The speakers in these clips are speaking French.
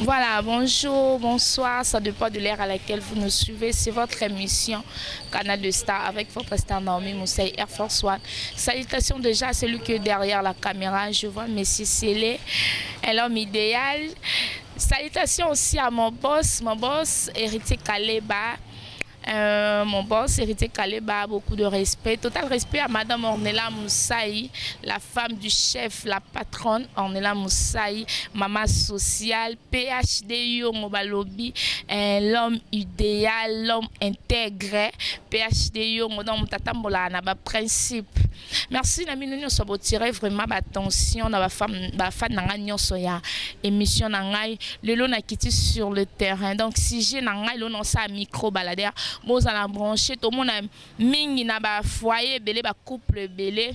Voilà, bonjour, bonsoir, ça dépend de l'ère à laquelle vous nous suivez. C'est votre émission Canal de Star avec votre star Naomi Moussaï Air Force One. Salutations déjà à celui qui est derrière la caméra. Je vois Messi Célé, un homme idéal. Salutations aussi à mon boss, mon boss, héritier Kaleba. Euh, mon boss, Héritier Kaleba, beaucoup de respect. Total respect à Madame Ornella Moussaï, la femme du chef, la patronne Ornella Moussaï, maman sociale, PhD Mobalobi, l'homme idéal, l'homme intégré, PhD Modon Tatambola, na ba principe. Merci na minu nyonso botirer vraiment attention na ba femme ba fan na ngai nyonso ya émission na ngai lelo na kiti sur le terrain. Donc si j'ai na ngai lo non sa micro balader bozala branché. Tomona mingi na bafoyer ebele bacouple ebele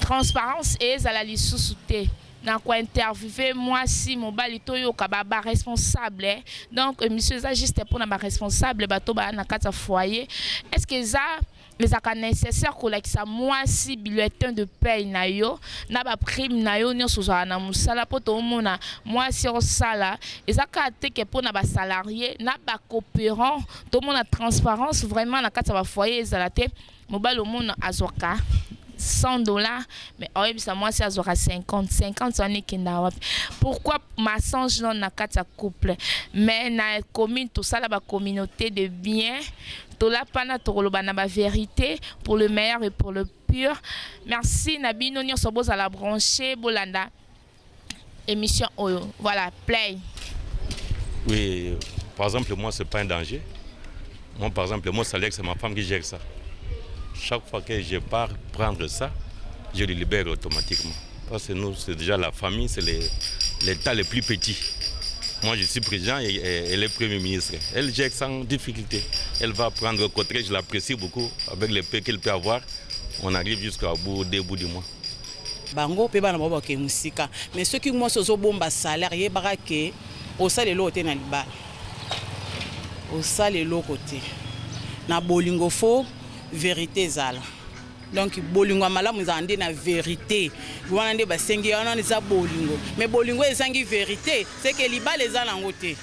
transparence ezala lisusu te na kointerviewe mwasi mobali toyoka baresponsable eh? donc émission eza juste mpona baresponsable bato baya na kati ya foyer est ce que eza ezalaka nécessaire kolakisa mwasi bulletin de paye na yo na baprime na yo nyonso ozala na. Mosala mpo tomona mwasi osala eza kaka teke mpona basalarie na bacoopérant tomona transparence vraiment na kati ya bafoyer ezala te mobali omona azwaka 100 dollars mais oyebisa mwasi azwaka 50 50 wana ekenda wapi pourquoi massange non na kati ya couple? Mais na commune tosala bacommunauté de bien tolapana na bavérité pour le meilleur et pour le pur merci bozala branché bolanda émission oyo voilà play oui par exemple moi c'est pas un danger moi par exemple mon salaire c'est ma femme qui gère ça chaque fois que je pars prendre ça, je le libère automatiquement. Parce que nous, c'est déjà la famille, c'est l'État le plus petit. Moi, je suis président et elle est Premier ministre. Elle gère sans difficulté. Elle va prendre le côté, je l'apprécie beaucoup. Avec le peu qu'elle peut avoir, on arrive jusqu'au bout, début du mois. bango mpe bana bao bakee mosika. Mais soki mwasi ozobomba salaire yebaka ke osala eloko te na libala. Osala eloko te na bolingo vérité ezala donc bolingo ya malamu ezala nde na vérité. Wana nde basengi wana eza bolingo. Mais bolingo ezangi vérité. Seke libala eza nango te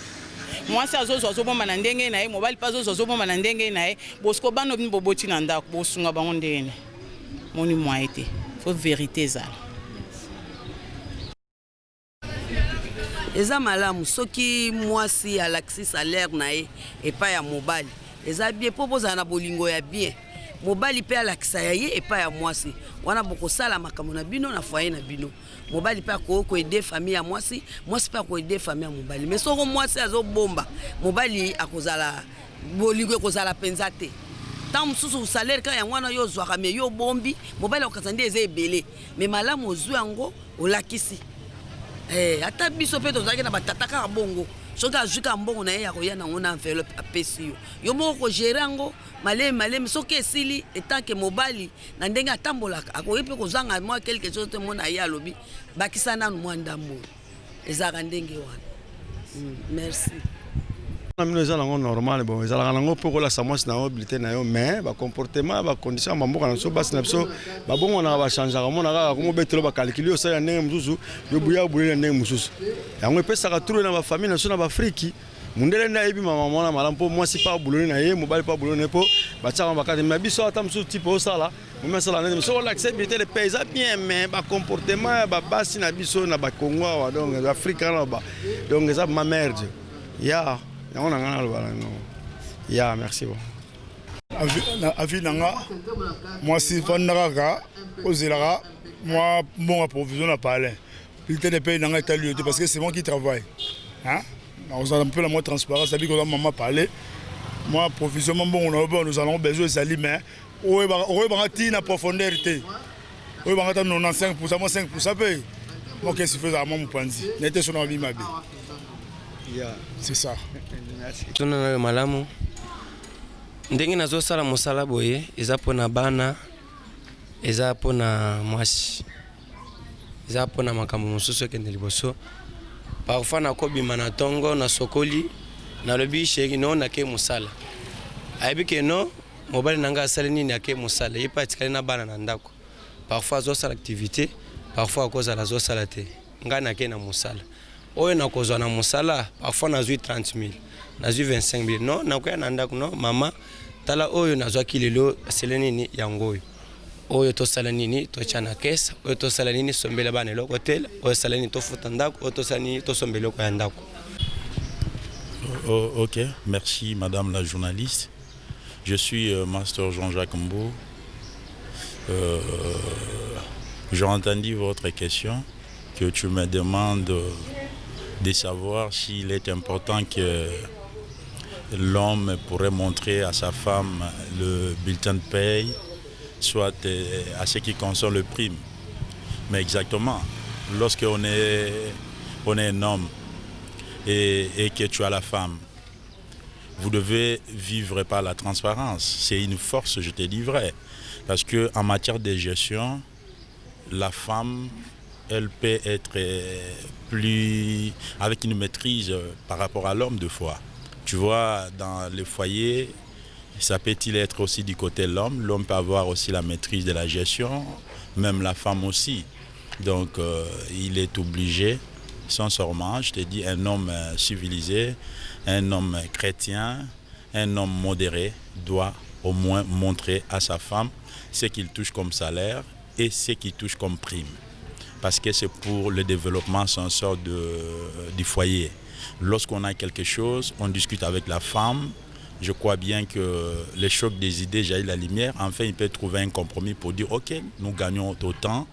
mwasi azozwa azobomba na ndenge na ye mobali mpe azozwa azobomba na ndenge na ye bosiko bano bino boboti na ndako bosunga bango ndenge. Moni mwaye te fo vérité ezala. Eza malamu. Soki mwasi alakisi salaire na ye epai ya mobali eza bien. Mpo bozala na bolingo ya bien mobali mpe alakisa ya ye epai ya mwasi. Wana bokosala makambo na bino na foye na bino. Mobali mpe akoki koede famille ya mwasi mwasi mpe akoede famille ya mobali. Mais soko mwasi azobomba mobali akozala bolingo ekozala mpenza te. Ntango mosusu salaire kaka yango wana yo ozwaka me yo obombi mobali akokasa nde eza ebele. Me malamu ozwi yango olakisi. Ata biso mpe tozalaki na batata kaka bongo soki azwi ka mbongo na ye ya koya nango na enveloppe apesi yo. Yo moko kogere yango malemi malemi soki esili etanke mobali na ndenge atambolaka akoki mpe kozanga mwa quelque chose te mona ye alobi bakisa nanu mwa ndambo. Ezalaka ndenge wana. Merci na bino eza nango normal bon ezalaka nango mpo kolakisa mwasi na yo bilite na yo mais bacomportement bacondition ya bamboka na biso basi na biso babongonaka bachangeaka mona kaka komobetelo osali na ndenge mosusu yo buya obuleli na ndenge mosusu. Yango epesaka turo na bafamille na biso na baafriki mundele nde ayebi mama mwana malamu mpo mwasi mpe abuloli na ye mobali mpe abuloli na ye mpo batiaka bakati mais biso ata mosusu tipe osala momi asala ndenge soki olakisa bilite de pe eza bien mais bacomportement ya babasi na biso na bakongo awa donc afrika na donc eza mamerde ya yango na ngai naloba nango. Ya merci bon. Avi na nga mwasi fandaka kaka ozelaka mwa mbongo provision na palin bilité de paye na nga etali yo te parce que c'est moi qui travaille. Nakozala mpe na mwa transparence abi koza mama parler. Mwa provision mwa mbongo na yo nous allons besoin ezali mais okoyebanga ti na profondeur te oyebanga ta 95 pourcent mwa 5 pourcent mpe mokesi fe ezala mwa mopanzi na ete so na babi mabe c'est ça. Tuna nayo malamu. Ndenge nazosala mosala boye eza mpona bana eza mpona mwasi eza mpona makambo mosusu ekende liboso. Parfois nakobima na ntongo nasokoli nalobi sheri no nake mosala. Ayebi ke no mobali na ngai asali nini ake mosala. Ye mpe atikali na bana na ndako. Parfois azosala activité parfois akozala azosala te. Ngai nake na mosala oyo nakozwa na mosala parfois nazwi 30 000 nazwi 25 000 non nakoya na ndako non mama tala oyo nazwaki lelo asele nini yango oyo? Oyo tosala nini totya na kese oyo tosala nini sombela bana eloko te oyo osala nini tofuta ndako oyo tosala nini tosomba eloko ya ndako Oh, ok, merci Madame la journaliste. Je suis euh, Master Jean-Jacques Mbo. Euh, J'ai entendu votre question que tu me demandes de savoir s'il est important que l'homme pourrait montrer à sa femme le bulletin de paye, soit euh, à ce qui concerne le prime. Mais exactement, lorsqu'on est, on est un homme, et, et, que tu as la femme. Vous devez vivre par la transparence. C'est une force, je te dis vrai. Parce qu'en matière de gestion, la femme, elle peut être plus avec une maîtrise par rapport à l'homme de fois. Tu vois, dans les foyers, ça peut-il être aussi du côté de l'homme? L'homme peut avoir aussi la maîtrise de la gestion, même la femme aussi. Donc, euh, il est obligé sincèrement, je te dis, un homme civilisé, un homme chrétien, un homme modéré doit au moins montrer à sa femme ce qu'il touche comme salaire et ce qu'il touche comme prime. Parce que c'est pour le développement sincère de, du foyer. Lorsqu'on a quelque chose, on discute avec la femme. Je crois bien que le choc des idées jaillit la lumière. Enfin, il peut trouver un compromis pour dire, OK, nous gagnons autant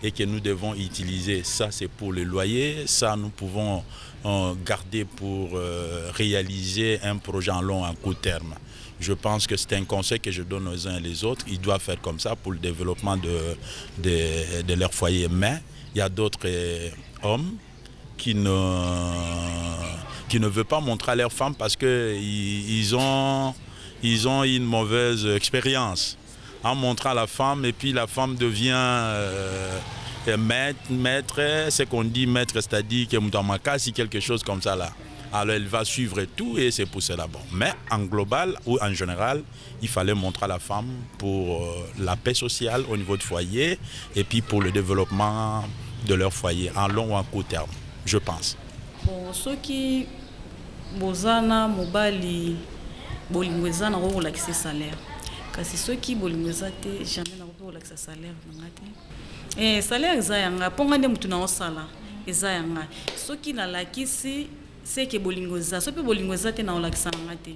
et que nous devons utiliser ça c'est pour le loyer, ça nous pouvons euh, garder pour euh, réaliser un projet en long, en court terme. Je pense que c'est un conseil que je donne aux uns et les autres. Ils doivent faire comme ça pour le développement de, de, leur foyer. Mais il y a d'autres euh, hommes qui ne, qui ne veulent pas montrer à leurs femmes parce qu'ils ils ont, ils ont une mauvaise expérience en montrant la femme et puis la femme devient euh, maître, maître c'est qu'on dit maître, c'est-à-dire que si quelque chose comme ça là. Alors elle va suivre tout et c'est pour cela bon. Mais en global ou en général, il fallait montrer à la femme pour euh, la paix sociale au niveau du foyer et puis pour le développement de leur foyer en long ou en court terme, je pense. Bon, ceux qui bozana mobali bolingo eza na kolakisa salaire kasi soki bolingo eza te jamais nakoki kolakisa salaire nanga te eh, salaire eza yanga mponga nde motu naosala eza yanga soki seke bolingo eza. So mpe bolingo eza te naolakisa nanga te